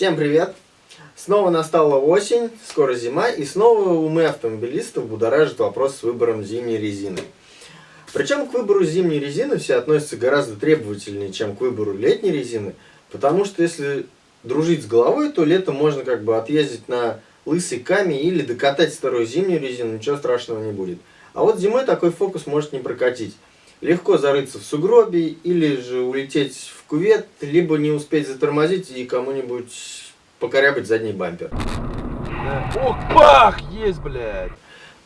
Всем привет! Снова настала осень, скоро зима, и снова умы автомобилистов будоражит вопрос с выбором зимней резины. Причем к выбору зимней резины все относятся гораздо требовательнее, чем к выбору летней резины, потому что если дружить с головой, то летом можно как бы отъездить на лысый камень или докатать старую зимнюю резину, ничего страшного не будет. А вот зимой такой фокус может не прокатить. Легко зарыться в сугробе или же улететь в кувет, либо не успеть затормозить и кому-нибудь покорябать задний бампер. Да. Ох, бах, есть, блядь.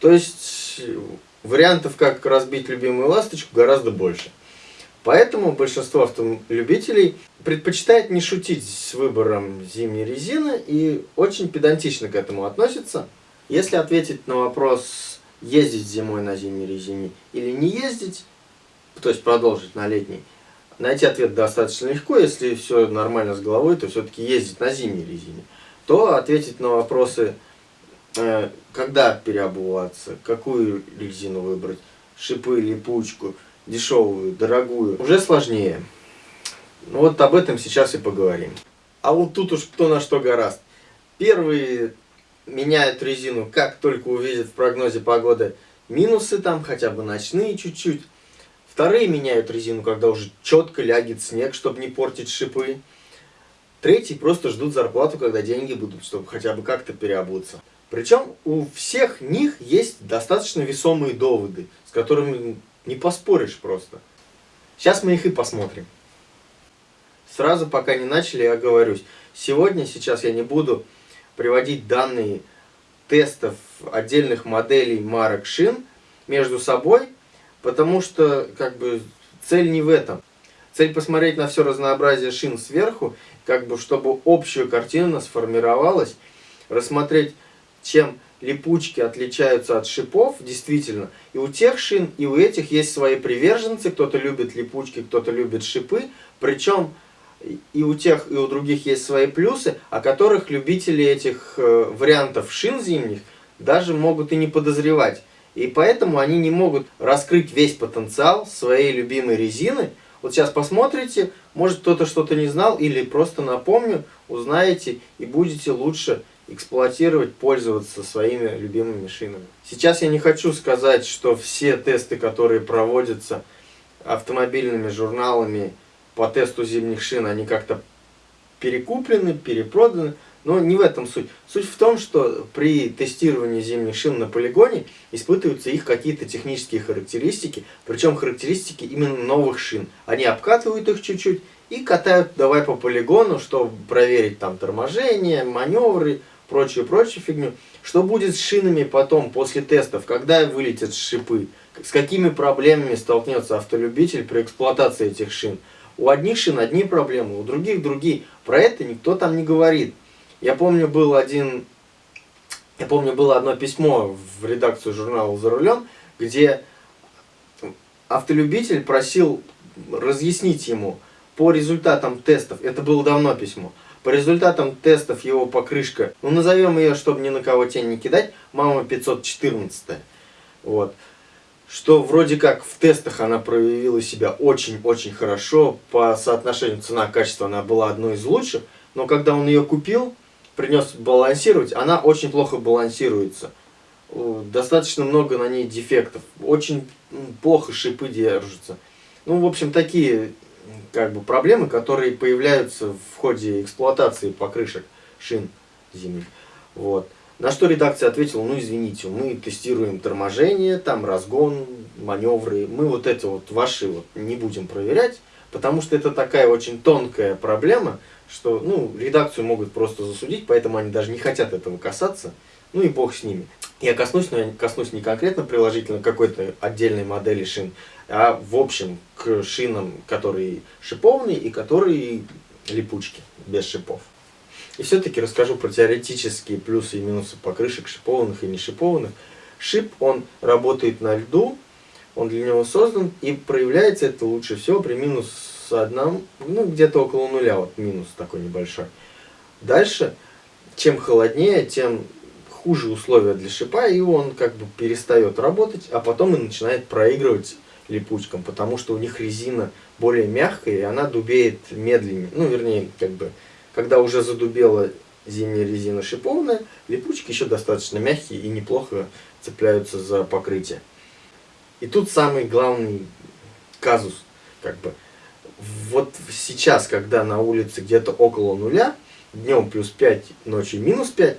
То есть вариантов, как разбить любимую ласточку, гораздо больше. Поэтому большинство автолюбителей предпочитает не шутить с выбором зимней резины и очень педантично к этому относится. Если ответить на вопрос, ездить зимой на зимней резине или не ездить, то есть продолжить на летней, найти ответ достаточно легко. Если все нормально с головой, то все-таки ездить на зимней резине. То ответить на вопросы, э, когда переобуваться, какую резину выбрать, шипы, липучку, дешевую, дорогую, уже сложнее. Ну вот об этом сейчас и поговорим. А вот тут уж кто на что гораст. Первые меняют резину, как только увидят в прогнозе погоды минусы там, хотя бы ночные чуть-чуть. Вторые меняют резину, когда уже четко лягет снег, чтобы не портить шипы. Третьи просто ждут зарплату, когда деньги будут, чтобы хотя бы как-то переобуться. Причем у всех них есть достаточно весомые доводы, с которыми не поспоришь просто. Сейчас мы их и посмотрим. Сразу, пока не начали, я оговорюсь. Сегодня, сейчас я не буду приводить данные тестов отдельных моделей марок шин между собой, потому что как бы цель не в этом. Цель посмотреть на все разнообразие шин сверху, как бы чтобы общую картину сформировалась, рассмотреть, чем липучки отличаются от шипов, действительно. И у тех шин, и у этих есть свои приверженцы. Кто-то любит липучки, кто-то любит шипы. Причем и у тех, и у других есть свои плюсы, о которых любители этих э, вариантов шин зимних даже могут и не подозревать. И поэтому они не могут раскрыть весь потенциал своей любимой резины. Вот сейчас посмотрите, может кто-то что-то не знал, или просто напомню, узнаете и будете лучше эксплуатировать, пользоваться своими любимыми шинами. Сейчас я не хочу сказать, что все тесты, которые проводятся автомобильными журналами по тесту зимних шин, они как-то перекуплены, перепроданы. Но не в этом суть. Суть в том, что при тестировании зимних шин на полигоне испытываются их какие-то технические характеристики, причем характеристики именно новых шин. Они обкатывают их чуть-чуть и катают давай по полигону, чтобы проверить там торможение, маневры, прочую-прочую фигню. Что будет с шинами потом, после тестов, когда вылетят шипы? С какими проблемами столкнется автолюбитель при эксплуатации этих шин? У одних шин одни проблемы, у других другие. Про это никто там не говорит. Я помню, был один, я помню, было одно письмо в редакцию журнала «За рулем», где автолюбитель просил разъяснить ему по результатам тестов, это было давно письмо, по результатам тестов его покрышка, ну назовем ее, чтобы ни на кого тень не кидать, мама 514. Вот. Что вроде как в тестах она проявила себя очень-очень хорошо, по соотношению цена-качество она была одной из лучших, но когда он ее купил, принес балансировать, она очень плохо балансируется. Достаточно много на ней дефектов, очень плохо шипы держатся. Ну, в общем, такие как бы проблемы, которые появляются в ходе эксплуатации покрышек шин зимних. Вот. На что редакция ответила, ну извините, мы тестируем торможение, там разгон, маневры, мы вот эти вот ваши вот не будем проверять, потому что это такая очень тонкая проблема, что ну, редакцию могут просто засудить, поэтому они даже не хотят этого касаться, ну и бог с ними. Я коснусь, но я коснусь не конкретно приложительно какой-то отдельной модели шин, а в общем к шинам, которые шипованные и которые липучки, без шипов. И все-таки расскажу про теоретические плюсы и минусы покрышек шипованных и не шипованных. Шип, он работает на льду, он для него создан, и проявляется это лучше всего при минус одном, ну где-то около нуля, вот минус такой небольшой. Дальше, чем холоднее, тем хуже условия для шипа, и он как бы перестает работать, а потом и начинает проигрывать липучкам, потому что у них резина более мягкая, и она дубеет медленнее. Ну, вернее, как бы, когда уже задубела зимняя резина шипованная, липучки еще достаточно мягкие и неплохо цепляются за покрытие. И тут самый главный казус, как бы, вот сейчас, когда на улице где-то около нуля, днем плюс 5, ночью минус 5,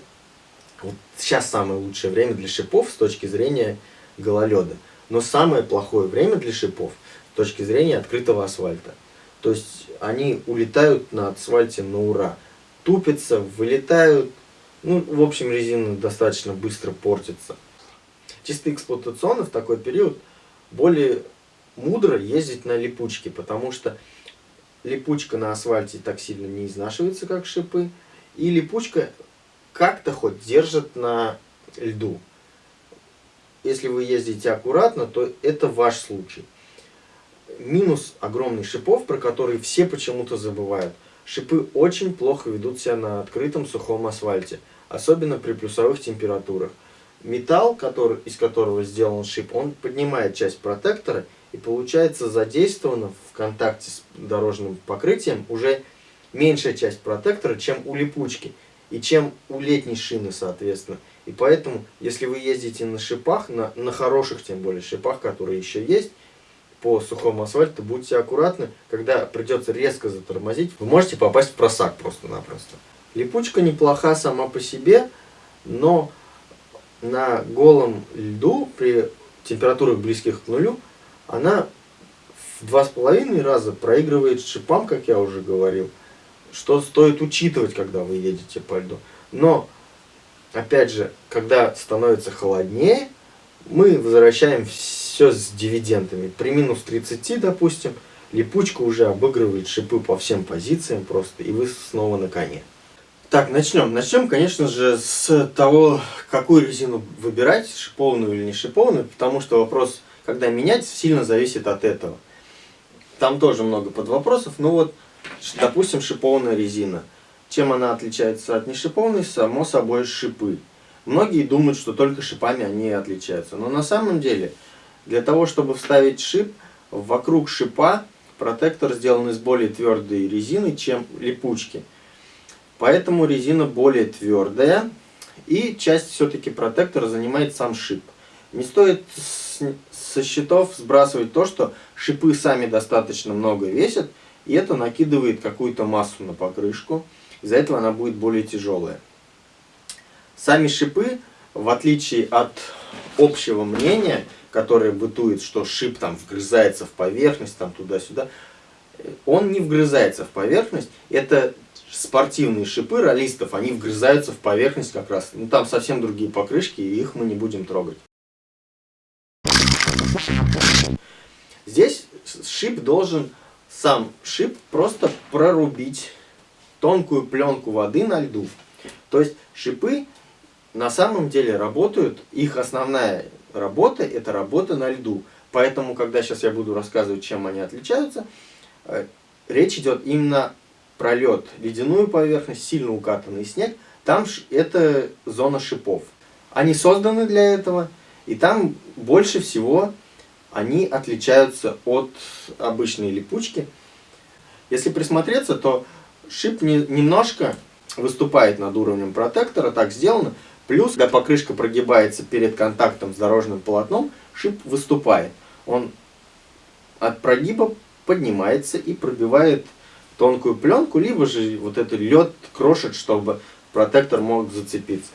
вот сейчас самое лучшее время для шипов с точки зрения гололеда. Но самое плохое время для шипов с точки зрения открытого асфальта. То есть они улетают на асфальте на ура. Тупятся, вылетают. Ну, в общем, резина достаточно быстро портится. Чисто эксплуатационно в такой период более мудро ездить на липучке, потому что липучка на асфальте так сильно не изнашивается, как шипы, и липучка как-то хоть держит на льду. Если вы ездите аккуратно, то это ваш случай. Минус огромный шипов, про которые все почему-то забывают. Шипы очень плохо ведут себя на открытом сухом асфальте, особенно при плюсовых температурах. Металл, который, из которого сделан шип, он поднимает часть протектора и получается задействовано в контакте с дорожным покрытием уже меньшая часть протектора, чем у липучки и чем у летней шины, соответственно. И поэтому, если вы ездите на шипах, на, на хороших тем более шипах, которые еще есть, по сухому асфальту, будьте аккуратны, когда придется резко затормозить, вы можете попасть в просак просто-напросто. Липучка неплоха сама по себе, но на голом льду при температурах близких к нулю она в два с половиной раза проигрывает шипам, как я уже говорил, что стоит учитывать, когда вы едете по льду. Но, опять же, когда становится холоднее, мы возвращаем все с дивидендами. При минус 30, допустим, липучка уже обыгрывает шипы по всем позициям просто, и вы снова на коне. Так, начнем. Начнем, конечно же, с того, какую резину выбирать, шипованную или не шипованную, потому что вопрос когда менять, сильно зависит от этого. Там тоже много подвопросов. Ну вот, допустим, шипованная резина. Чем она отличается от нешипованной? Само собой шипы. Многие думают, что только шипами они отличаются. Но на самом деле, для того, чтобы вставить шип, вокруг шипа протектор сделан из более твердой резины, чем липучки. Поэтому резина более твердая. И часть все-таки протектора занимает сам шип. Не стоит со счетов сбрасывать то, что шипы сами достаточно много весят, и это накидывает какую-то массу на покрышку. Из-за этого она будет более тяжелая. Сами шипы, в отличие от общего мнения, которое бытует, что шип там вгрызается в поверхность, там туда-сюда, он не вгрызается в поверхность. Это спортивные шипы ролистов, они вгрызаются в поверхность как раз. Ну, там совсем другие покрышки, и их мы не будем трогать. Здесь шип должен, сам шип просто прорубить тонкую пленку воды на льду. То есть шипы на самом деле работают, их основная работа это работа на льду. Поэтому, когда сейчас я буду рассказывать, чем они отличаются, э, речь идет именно про лед, ледяную поверхность, сильно укатанный снег. Там это зона шипов. Они созданы для этого, и там больше всего они отличаются от обычной липучки. Если присмотреться, то шип не, немножко выступает над уровнем протектора, так сделано. Плюс, когда покрышка прогибается перед контактом с дорожным полотном, шип выступает. Он от прогиба поднимается и пробивает тонкую пленку, либо же вот этот лед крошит, чтобы протектор мог зацепиться.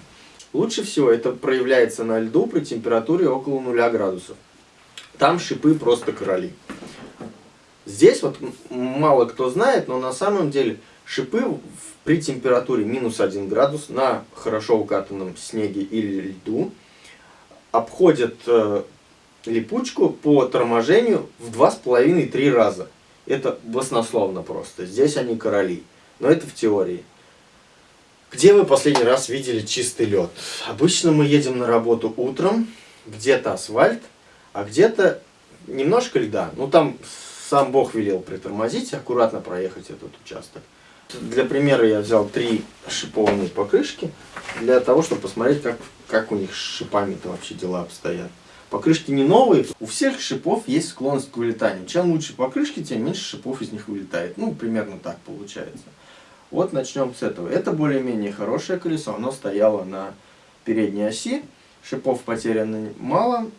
Лучше всего это проявляется на льду при температуре около 0 градусов там шипы просто короли. Здесь вот мало кто знает, но на самом деле шипы при температуре минус 1 градус на хорошо укатанном снеге или льду обходят э, липучку по торможению в 2,5-3 раза. Это баснословно просто. Здесь они короли. Но это в теории. Где вы последний раз видели чистый лед? Обычно мы едем на работу утром, где-то асфальт, а где-то немножко льда. Ну там сам Бог велел притормозить, аккуратно проехать этот участок. Для примера я взял три шипованные покрышки, для того, чтобы посмотреть, как как у них с шипами-то вообще дела обстоят. Покрышки не новые, у всех шипов есть склонность к вылетанию. Чем лучше покрышки, тем меньше шипов из них вылетает. Ну, примерно так получается. Вот начнем с этого. Это более-менее хорошее колесо, оно стояло на передней оси, шипов потеряно мало,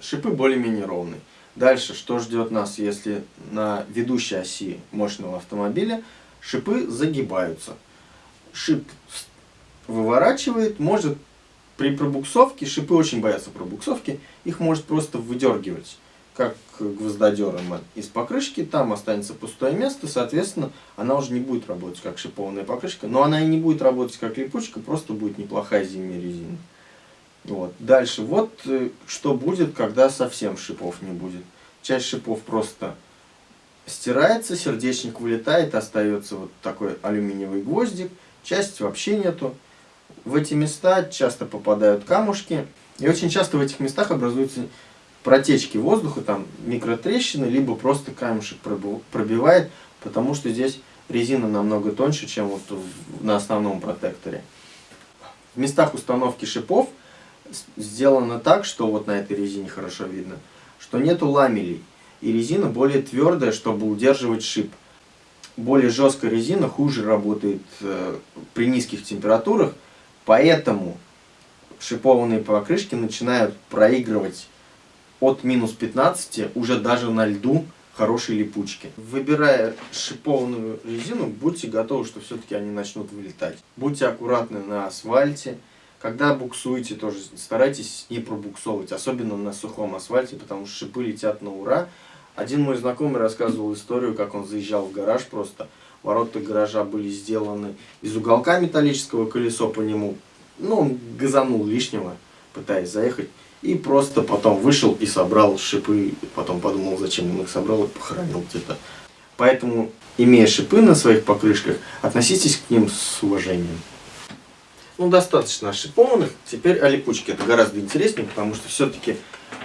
шипы более-менее ровные. Дальше, что ждет нас, если на ведущей оси мощного автомобиля шипы загибаются. Шип выворачивает, может при пробуксовке, шипы очень боятся пробуксовки, их может просто выдергивать, как гвоздодером из покрышки, там останется пустое место, соответственно, она уже не будет работать как шипованная покрышка, но она и не будет работать как липучка, просто будет неплохая зимняя резина. Вот. Дальше, вот э, что будет, когда совсем шипов не будет. Часть шипов просто стирается, сердечник вылетает, остается вот такой алюминиевый гвоздик, часть вообще нету. В эти места часто попадают камушки, и очень часто в этих местах образуются протечки воздуха, там микротрещины, либо просто камешек пробивает, потому что здесь резина намного тоньше, чем вот на основном протекторе. В местах установки шипов сделано так, что вот на этой резине хорошо видно, что нету ламелей. И резина более твердая, чтобы удерживать шип. Более жесткая резина хуже работает э, при низких температурах, поэтому шипованные покрышки начинают проигрывать от минус 15 уже даже на льду хорошей липучки. Выбирая шипованную резину, будьте готовы, что все-таки они начнут вылетать. Будьте аккуратны на асфальте. Когда буксуете, тоже старайтесь не пробуксовывать, особенно на сухом асфальте, потому что шипы летят на ура. Один мой знакомый рассказывал историю, как он заезжал в гараж просто. Ворота гаража были сделаны из уголка металлического колесо по нему. Ну, он газанул лишнего, пытаясь заехать. И просто потом вышел и собрал шипы. Потом подумал, зачем он их собрал и похоронил где-то. Поэтому, имея шипы на своих покрышках, относитесь к ним с уважением. Ну, достаточно шипованных. Теперь о липучке. Это гораздо интереснее, потому что все-таки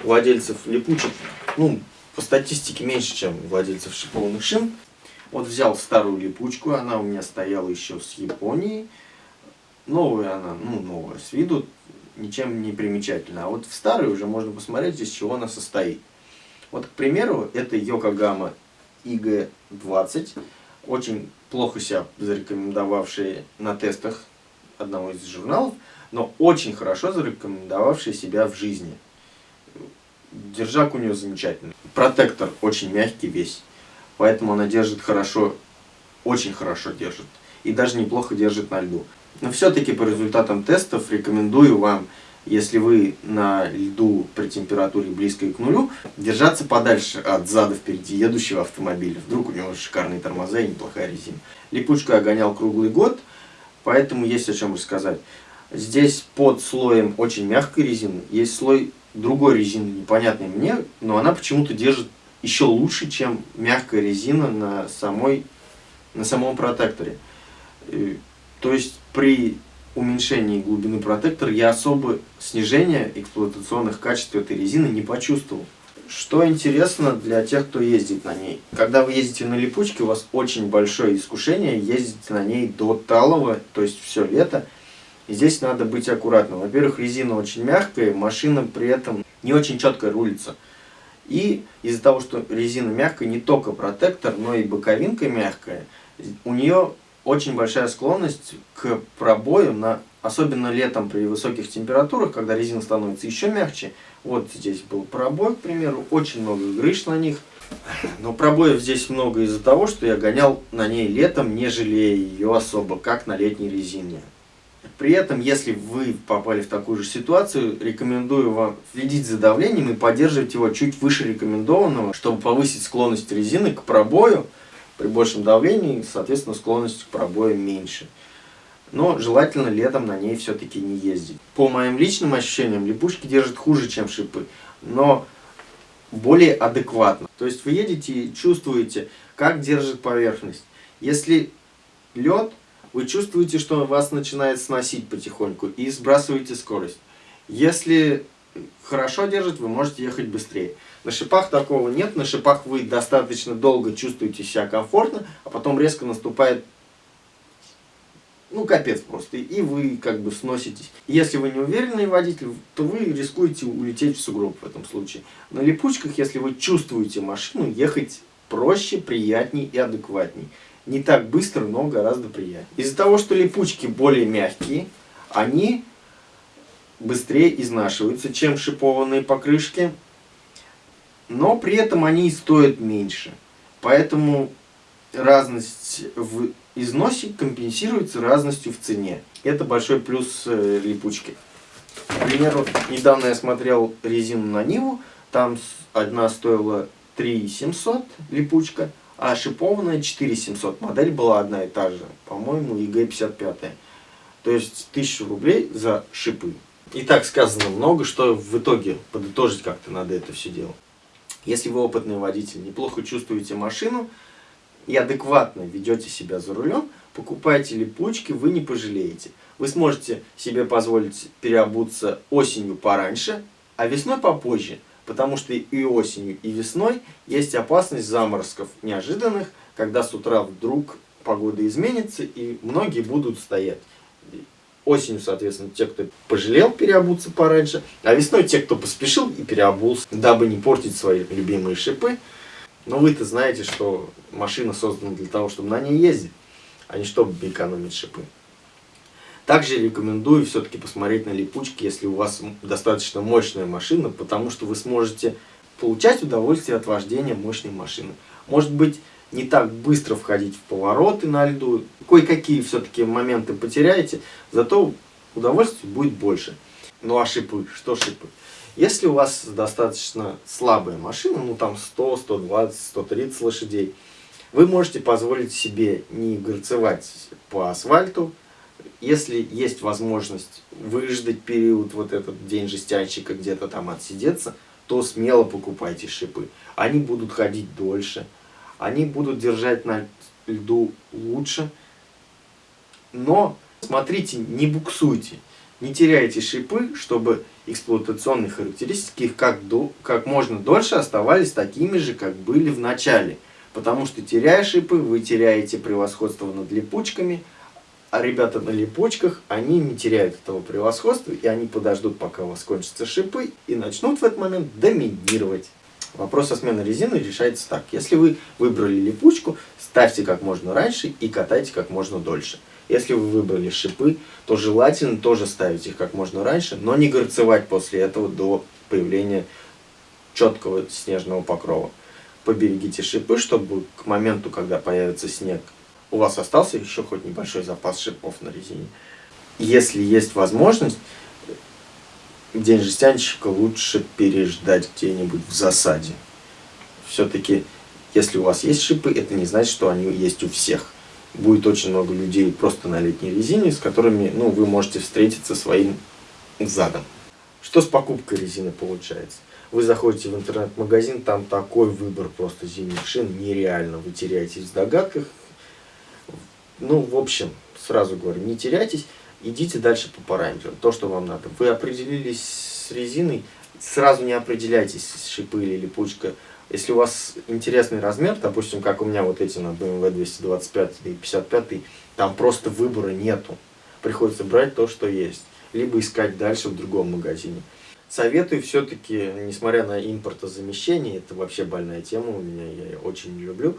владельцев липучек, ну, по статистике меньше, чем владельцев шипованных шин. Вот взял старую липучку, она у меня стояла еще с Японии. Новая она, ну, новая с виду, ничем не примечательна. А вот в старой уже можно посмотреть, из чего она состоит. Вот, к примеру, это Yokohama IG-20, очень плохо себя зарекомендовавшие на тестах одного из журналов, но очень хорошо зарекомендовавший себя в жизни. Держак у нее замечательный. Протектор очень мягкий весь, поэтому она держит хорошо, очень хорошо держит. И даже неплохо держит на льду. Но все-таки по результатам тестов рекомендую вам, если вы на льду при температуре близкой к нулю, держаться подальше от зада впереди едущего автомобиля. Вдруг у него шикарные тормоза и неплохая резина. Липучку я гонял круглый год. Поэтому есть о чем рассказать. Здесь под слоем очень мягкой резины есть слой другой резины, непонятной мне, но она почему-то держит еще лучше, чем мягкая резина на, самой, на самом протекторе. То есть при уменьшении глубины протектора я особо снижения эксплуатационных качеств этой резины не почувствовал. Что интересно для тех, кто ездит на ней. Когда вы ездите на липучке, у вас очень большое искушение ездить на ней до талого, то есть все лето. И здесь надо быть аккуратным. Во-первых, резина очень мягкая, машина при этом не очень четко рулится. И из-за того, что резина мягкая, не только протектор, но и боковинка мягкая, у нее очень большая склонность к пробою, на, особенно летом при высоких температурах, когда резина становится еще мягче, вот здесь был пробой, к примеру, очень много грыж на них. Но пробоев здесь много из-за того, что я гонял на ней летом, не жалея ее особо, как на летней резине. При этом, если вы попали в такую же ситуацию, рекомендую вам следить за давлением и поддерживать его чуть выше рекомендованного, чтобы повысить склонность резины к пробою. При большем давлении, соответственно, склонность к пробою меньше но желательно летом на ней все-таки не ездить. По моим личным ощущениям, липучки держат хуже, чем шипы, но более адекватно. То есть вы едете и чувствуете, как держит поверхность. Если лед, вы чувствуете, что вас начинает сносить потихоньку и сбрасываете скорость. Если хорошо держит, вы можете ехать быстрее. На шипах такого нет, на шипах вы достаточно долго чувствуете себя комфортно, а потом резко наступает ну, капец просто. И вы как бы сноситесь. Если вы не уверенный водитель, то вы рискуете улететь в сугроб в этом случае. На липучках, если вы чувствуете машину, ехать проще, приятней и адекватней. Не так быстро, но гораздо приятнее. Из-за того, что липучки более мягкие, они быстрее изнашиваются, чем шипованные покрышки. Но при этом они стоят меньше. Поэтому разность в износе компенсируется разностью в цене. Это большой плюс э, липучки. К примеру, недавно я смотрел резину на Ниву, там одна стоила 3 700 липучка, а шипованная 4 700. Модель была одна и та же, по-моему, IG-55. То есть 1000 рублей за шипы. И так сказано много, что в итоге подытожить как-то надо это все дело. Если вы опытный водитель, неплохо чувствуете машину, и адекватно ведете себя за рулем, покупайте липучки, вы не пожалеете. Вы сможете себе позволить переобуться осенью пораньше, а весной попозже, потому что и осенью, и весной есть опасность заморозков неожиданных, когда с утра вдруг погода изменится, и многие будут стоять. Осенью, соответственно, те, кто пожалел переобуться пораньше, а весной те, кто поспешил и переобулся, дабы не портить свои любимые шипы, но вы-то знаете, что машина создана для того, чтобы на ней ездить, а не чтобы экономить шипы. Также рекомендую все-таки посмотреть на липучки, если у вас достаточно мощная машина, потому что вы сможете получать удовольствие от вождения мощной машины. Может быть, не так быстро входить в повороты на льду, кое-какие все-таки моменты потеряете, зато удовольствия будет больше. Ну а шипы, что шипы? Если у вас достаточно слабая машина, ну там 100, 120, 130 лошадей, вы можете позволить себе не горцевать по асфальту, если есть возможность выждать период, вот этот день жестянщика, где-то там отсидеться, то смело покупайте шипы. Они будут ходить дольше, они будут держать на льду лучше, но смотрите, не буксуйте. Не теряйте шипы, чтобы эксплуатационные характеристики как, до, как можно дольше оставались такими же, как были в начале. Потому что теряя шипы, вы теряете превосходство над липучками, а ребята на липучках, они не теряют этого превосходства, и они подождут, пока у вас кончатся шипы, и начнут в этот момент доминировать. Вопрос о смене резины решается так. Если вы выбрали липучку, ставьте как можно раньше и катайте как можно дольше. Если вы выбрали шипы, то желательно тоже ставить их как можно раньше, но не горцевать после этого до появления четкого снежного покрова. Поберегите шипы, чтобы к моменту, когда появится снег, у вас остался еще хоть небольшой запас шипов на резине. Если есть возможность, день жестянщика лучше переждать где-нибудь в засаде. Все-таки, если у вас есть шипы, это не значит, что они есть у всех будет очень много людей просто на летней резине, с которыми ну, вы можете встретиться своим задом. Что с покупкой резины получается? Вы заходите в интернет-магазин, там такой выбор просто зимних шин, нереально. Вы теряетесь в догадках. Ну, в общем, сразу говорю, не теряйтесь, идите дальше по параметрам, то, что вам надо. Вы определились с резиной, сразу не определяйтесь, шипы или липучка если у вас интересный размер, допустим, как у меня вот эти на BMW 225 и 55, там просто выбора нету. Приходится брать то, что есть. Либо искать дальше в другом магазине. Советую все-таки, несмотря на импортозамещение, это вообще больная тема у меня, я ее очень не люблю.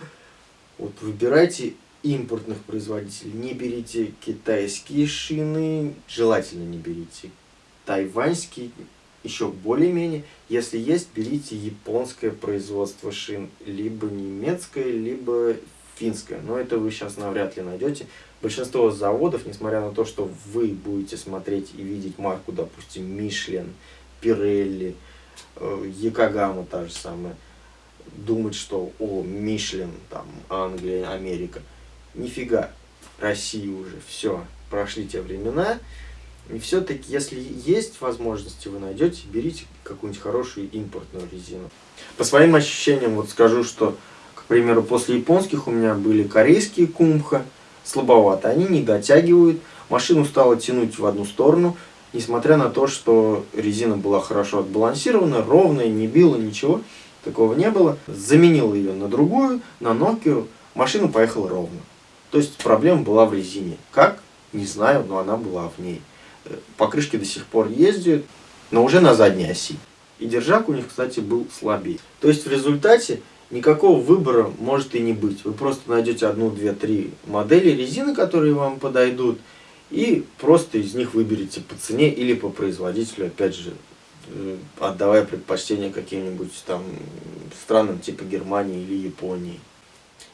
Вот выбирайте импортных производителей. Не берите китайские шины, желательно не берите тайваньские, еще более-менее. Если есть, берите японское производство шин, либо немецкое, либо финское. Но это вы сейчас навряд ли найдете. Большинство заводов, несмотря на то, что вы будете смотреть и видеть марку, допустим, Мишлен, Пирелли, Якогама та же самая, думать, что о, Мишлен, там, Англия, Америка. Нифига, Россия уже, все, прошли те времена. И все-таки, если есть возможности, вы найдете, берите какую-нибудь хорошую импортную резину. По своим ощущениям, вот скажу, что, к примеру, после японских у меня были корейские кумха, слабовато, они не дотягивают, машину стало тянуть в одну сторону, несмотря на то, что резина была хорошо отбалансирована, ровная, не била, ничего, такого не было. Заменил ее на другую, на Nokia, машина поехала ровно. То есть проблема была в резине. Как? Не знаю, но она была в ней. Покрышки до сих пор ездят, но уже на задней оси. И держак у них, кстати, был слабее. То есть в результате никакого выбора может и не быть. Вы просто найдете одну, две, три модели резины, которые вам подойдут, и просто из них выберете по цене или по производителю, опять же, э, отдавая предпочтение каким-нибудь там странам типа Германии или Японии.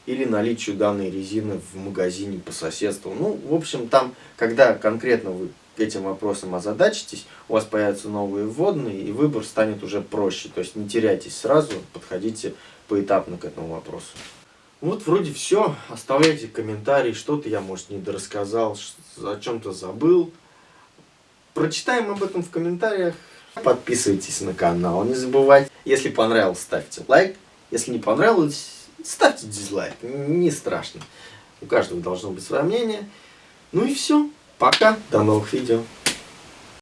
Или наличию данной резины в магазине по соседству. Ну, в общем, там, когда конкретно вы этим вопросом озадачитесь, у вас появятся новые вводные, и выбор станет уже проще. То есть не теряйтесь сразу, подходите поэтапно к этому вопросу. Вот вроде все. Оставляйте комментарии, что-то я, может, не дорассказал, о чем-то забыл. Прочитаем об этом в комментариях. Подписывайтесь на канал, не забывайте. Если понравилось, ставьте лайк. Если не понравилось, ставьте дизлайк. Не страшно. У каждого должно быть свое мнение. Ну и все. Пока. До новых видео.